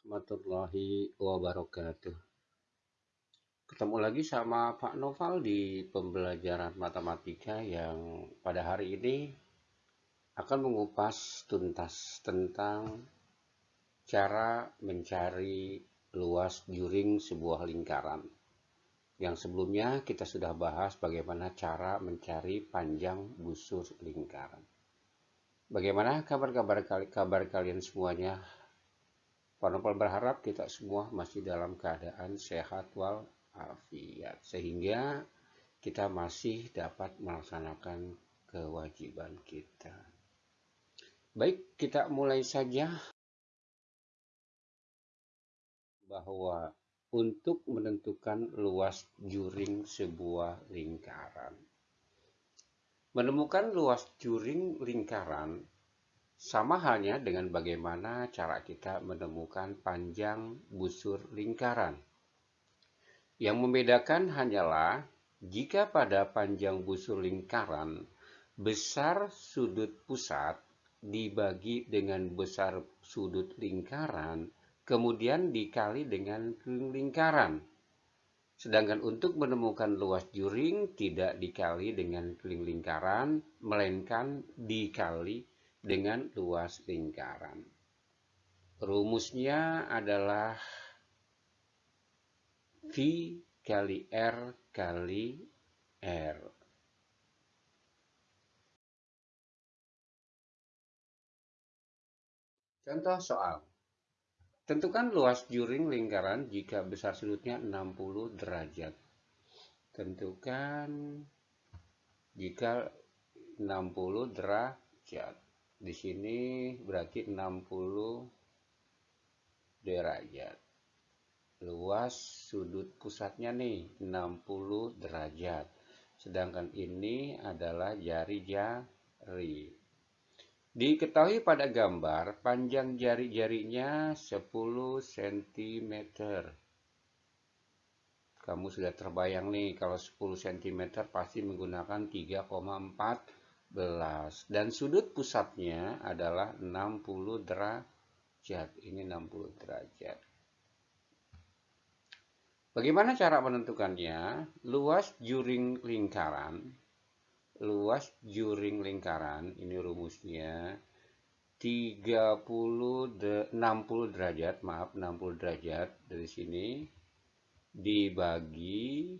warahmatullahi wabarakatuh. Ketemu lagi sama Pak Noval di pembelajaran matematika yang pada hari ini akan mengupas tuntas tentang cara mencari luas juring sebuah lingkaran. Yang sebelumnya kita sudah bahas bagaimana cara mencari panjang busur lingkaran. Bagaimana kabar-kabar kabar kalian semuanya? Pak Nopal berharap kita semua masih dalam keadaan sehat walafiat sehingga kita masih dapat melaksanakan kewajiban kita. Baik, kita mulai saja bahwa untuk menentukan luas juring sebuah lingkaran. Menemukan luas juring lingkaran sama halnya dengan bagaimana cara kita menemukan panjang busur lingkaran. Yang membedakan hanyalah jika pada panjang busur lingkaran besar sudut pusat dibagi dengan besar sudut lingkaran, kemudian dikali dengan lingkaran. Sedangkan untuk menemukan luas juring tidak dikali dengan lingkaran, melainkan dikali dengan luas lingkaran. Rumusnya adalah V kali R kali R. Contoh soal. Tentukan luas juring lingkaran jika besar sudutnya 60 derajat. Tentukan jika 60 derajat di sini berarti 60 derajat luas sudut pusatnya nih 60 derajat. Sedangkan ini adalah jari jari. Diketahui pada gambar panjang jari-jarinya 10 cm kamu sudah terbayang nih kalau 10 cm pasti menggunakan 3,4 dan sudut pusatnya adalah 60 derajat. Ini 60 derajat. Bagaimana cara menentukannya? Luas juring lingkaran. Luas juring lingkaran, ini rumusnya 30 de, 60 derajat, maaf 60 derajat dari sini dibagi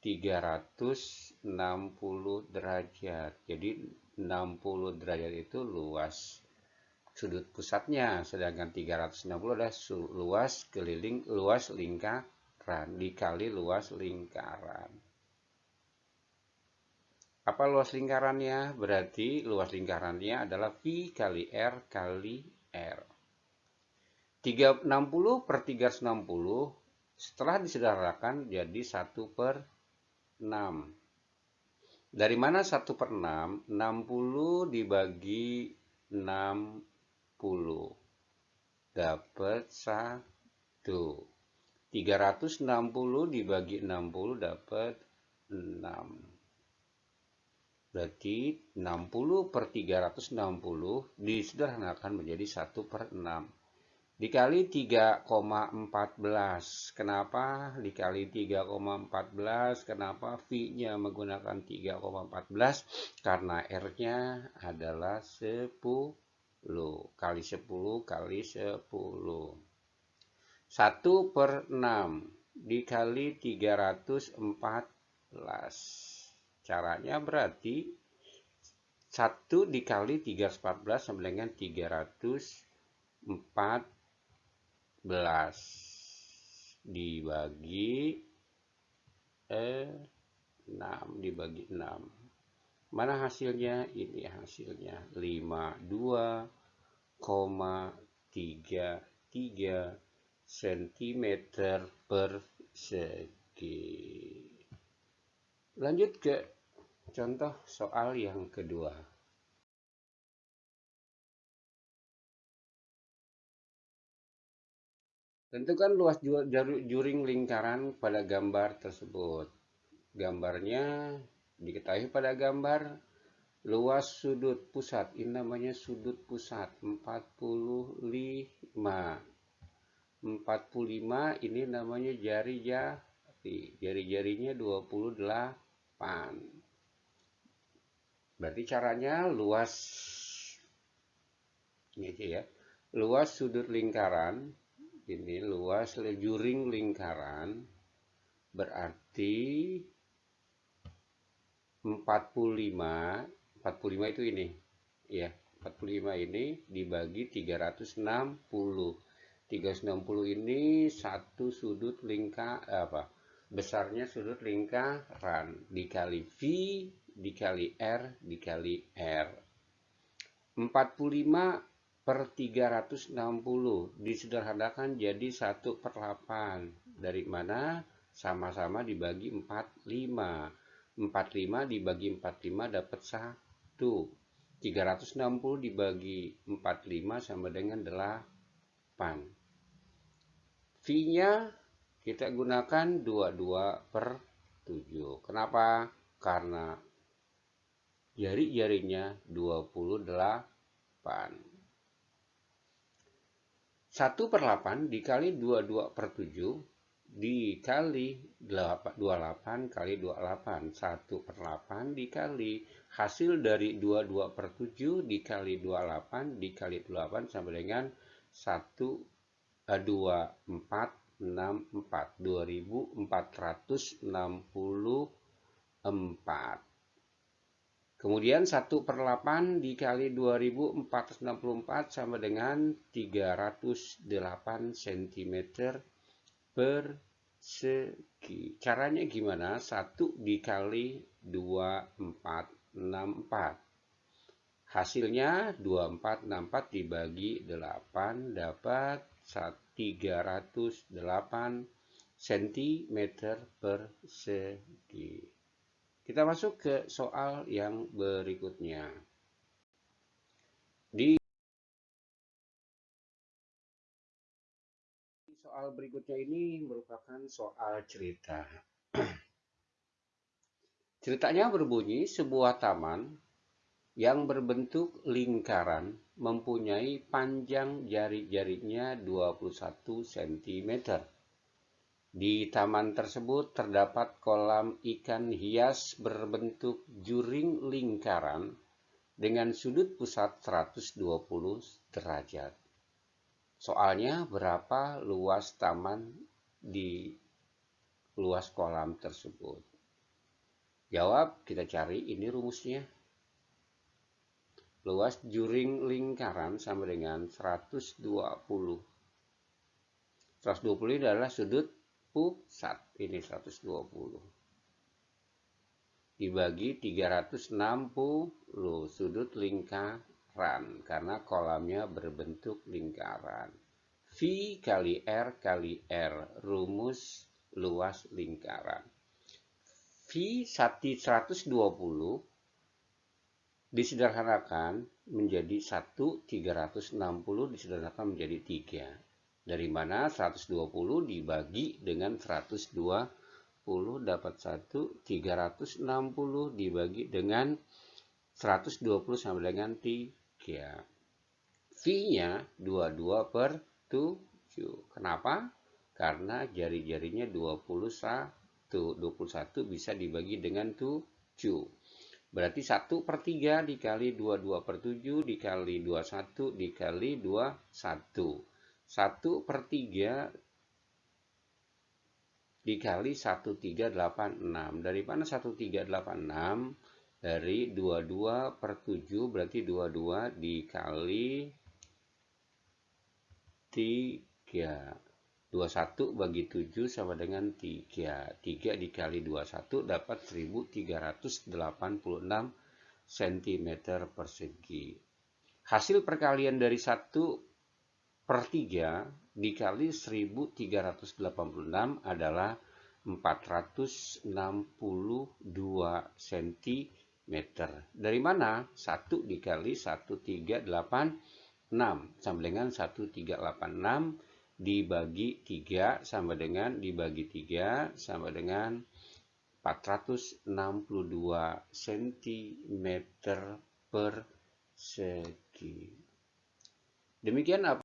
360 derajat. Jadi 60 derajat itu luas sudut pusatnya, sedangkan 360 adalah luas keliling luas lingkaran dikali luas lingkaran. Apa luas lingkarannya? Berarti luas lingkarannya adalah V kali R kali R. 360 per 360 setelah disedarakan jadi 1 per 6. Dari mana 1 per 6? 60 dibagi 60. Dapat 1. 360 dibagi 60 dapat 6. Berarti 60 per 360 disederhanakan menjadi 1 per 6 dikali 3,14 kenapa dikali 3,14 kenapa V-nya menggunakan 3,14 karena R-nya adalah 10 kali 10 kali 10 1 per 6 dikali 314 caranya berarti 1 dikali 314 sama dengan 304 11 dibagi eh, 6 dibagi 6 mana hasilnya? Ini hasilnya. 52,33 cm per segi. Lanjut ke contoh soal yang kedua Tentukan luas juring lingkaran pada gambar tersebut. Gambarnya diketahui pada gambar luas sudut pusat. Ini namanya sudut pusat 45. 45 ini namanya jari jari. Jari-jarinya 28. Berarti caranya luas ini aja ya. Luas sudut lingkaran ini luas juring lingkaran berarti 45 45 itu ini. Ya 45 ini dibagi 360 360 ini satu sudut lingkar apa besarnya sudut lingkaran. Dikali V dikali R dikali R. 45 per 360 disederhanakan jadi 1 per 8 dari mana sama-sama dibagi 45 45 dibagi 45 dapat 1 360 dibagi 45 sama dengan 8 V-nya kita gunakan 22 per 7. Kenapa? Karena jari-jarinya 28. 1 per 8 dikali 22 per 7 dikali 28 kali 28 1 per 8 dikali hasil dari 22 per 7 dikali 28 dikali 28 sama dengan 1 2464 2464 kemudian 1 per 8 dikali 2464 sama dengan 308 cm per segi. Caranya gimana? 1 dikali 2464 hasilnya 2464 dibagi 8 dapat 308 cm persegi. Kita masuk ke soal yang berikutnya. Di soal berikutnya ini merupakan soal cerita. Ceritanya berbunyi sebuah taman yang berbentuk lingkaran mempunyai panjang jari-jarinya 21 cm. Di taman tersebut terdapat kolam ikan hias berbentuk juring lingkaran dengan sudut pusat 120 derajat. Soalnya berapa luas taman di luas kolam tersebut? Jawab, kita cari ini rumusnya luas juring lingkaran sama dengan 120. 120 ini adalah sudut pusat. Ini 120. Dibagi 360 sudut lingkaran. Karena kolamnya berbentuk lingkaran. V kali R kali R. Rumus luas lingkaran. V 120 disederhanakan menjadi 1 360 disederhanakan menjadi 3 dari mana 120 dibagi dengan 120 dapat 1 360 dibagi dengan 120 sama dengan 3 V nya 22 per 7 kenapa? karena jari-jarinya 21 21 bisa dibagi dengan 7 Berarti 1 per 3 dikali 22 per 7 dikali 21 dikali 21. 1 per 3 dikali 1386. Dari mana 1386? Dari 22 per 7 berarti 22 dikali 3. 21 bagi 7 sama dengan 3. 3 dikali 21 dapat 1386 cm persegi. Hasil perkalian dari 1 per 3 dikali 1386 adalah 462 cm. Dari mana? 1 dikali 1386 sama dengan 1386 dibagi 3 sama dengan dibagi 3 sama dengan 462 cm per segi. Demikian apa